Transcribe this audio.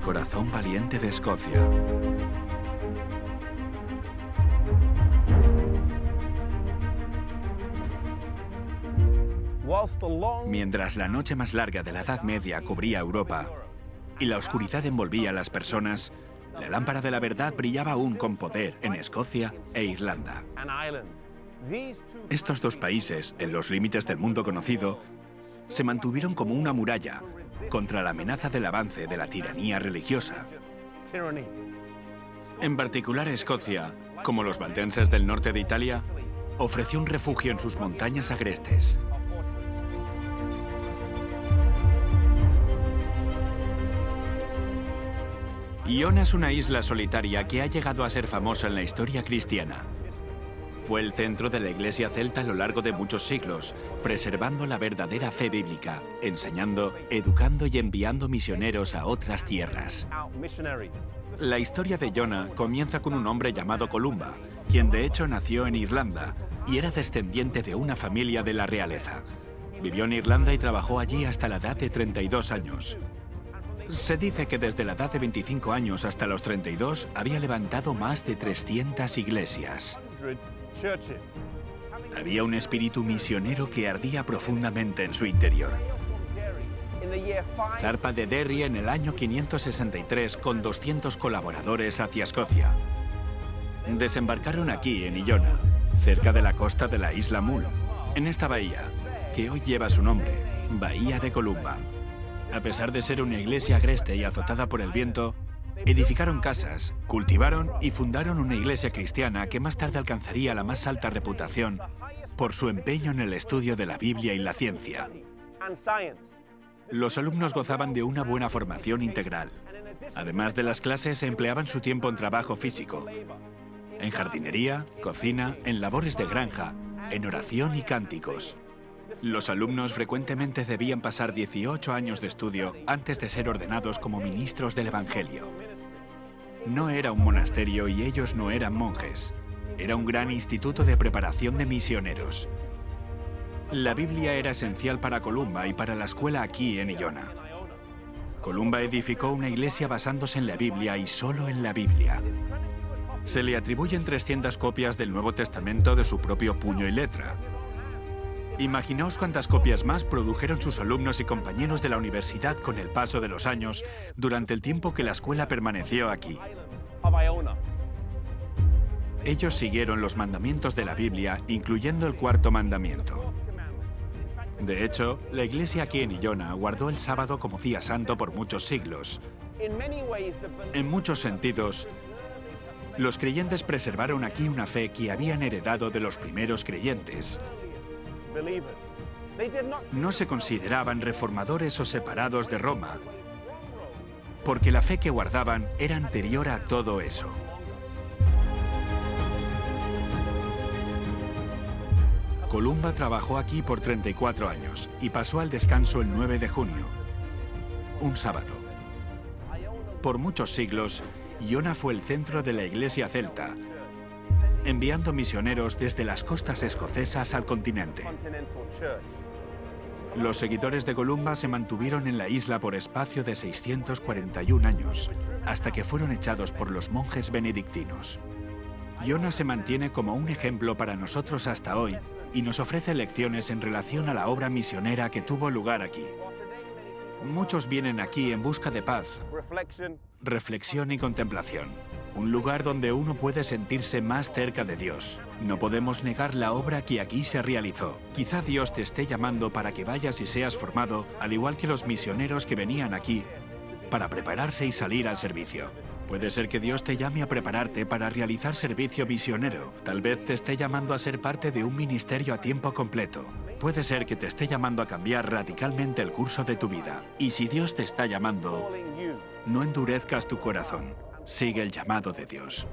El corazón valiente de Escocia. Mientras la noche más larga de la Edad Media cubría Europa y la oscuridad envolvía a las personas, la lámpara de la verdad brillaba aún con poder en Escocia e Irlanda. Estos dos países, en los límites del mundo conocido, se mantuvieron como una muralla contra la amenaza del avance de la tiranía religiosa. En particular Escocia, como los valdenses del norte de Italia, ofreció un refugio en sus montañas agrestes. Iona es una isla solitaria que ha llegado a ser famosa en la historia cristiana. Fue el centro de la iglesia celta a lo largo de muchos siglos, preservando la verdadera fe bíblica, enseñando, educando y enviando misioneros a otras tierras. La historia de Iona comienza con un hombre llamado Columba, quien de hecho nació en Irlanda y era descendiente de una familia de la realeza. Vivió en Irlanda y trabajó allí hasta la edad de 32 años. Se dice que desde la edad de 25 años hasta los 32 había levantado más de 300 iglesias. Había un espíritu misionero que ardía profundamente en su interior. Zarpa de Derry en el año 563 con 200 colaboradores hacia Escocia. Desembarcaron aquí, en Illona, cerca de la costa de la isla Mull, en esta bahía, que hoy lleva su nombre, Bahía de Columba. A pesar de ser una iglesia agreste y azotada por el viento, edificaron casas, cultivaron y fundaron una iglesia cristiana que más tarde alcanzaría la más alta reputación por su empeño en el estudio de la Biblia y la ciencia. Los alumnos gozaban de una buena formación integral. Además de las clases, empleaban su tiempo en trabajo físico, en jardinería, cocina, en labores de granja, en oración y cánticos. Los alumnos frecuentemente debían pasar 18 años de estudio antes de ser ordenados como ministros del Evangelio. No era un monasterio y ellos no eran monjes. Era un gran instituto de preparación de misioneros. La Biblia era esencial para Columba y para la escuela aquí en Illona. Columba edificó una iglesia basándose en la Biblia y solo en la Biblia. Se le atribuyen 300 copias del Nuevo Testamento de su propio puño y letra, Imaginaos cuántas copias más produjeron sus alumnos y compañeros de la universidad con el paso de los años durante el tiempo que la escuela permaneció aquí. Ellos siguieron los mandamientos de la Biblia, incluyendo el cuarto mandamiento. De hecho, la iglesia aquí en Illona guardó el sábado como día santo por muchos siglos. En muchos sentidos, los creyentes preservaron aquí una fe que habían heredado de los primeros creyentes. No se consideraban reformadores o separados de Roma, porque la fe que guardaban era anterior a todo eso. Columba trabajó aquí por 34 años y pasó al descanso el 9 de junio, un sábado. Por muchos siglos, Iona fue el centro de la iglesia celta, enviando misioneros desde las costas escocesas al continente. Los seguidores de Columba se mantuvieron en la isla por espacio de 641 años, hasta que fueron echados por los monjes benedictinos. Iona se mantiene como un ejemplo para nosotros hasta hoy y nos ofrece lecciones en relación a la obra misionera que tuvo lugar aquí. Muchos vienen aquí en busca de paz, reflexión y contemplación. Un lugar donde uno puede sentirse más cerca de Dios. No podemos negar la obra que aquí se realizó. Quizá Dios te esté llamando para que vayas y seas formado, al igual que los misioneros que venían aquí, para prepararse y salir al servicio. Puede ser que Dios te llame a prepararte para realizar servicio misionero. Tal vez te esté llamando a ser parte de un ministerio a tiempo completo. Puede ser que te esté llamando a cambiar radicalmente el curso de tu vida. Y si Dios te está llamando, no endurezcas tu corazón. Sigue el llamado de Dios.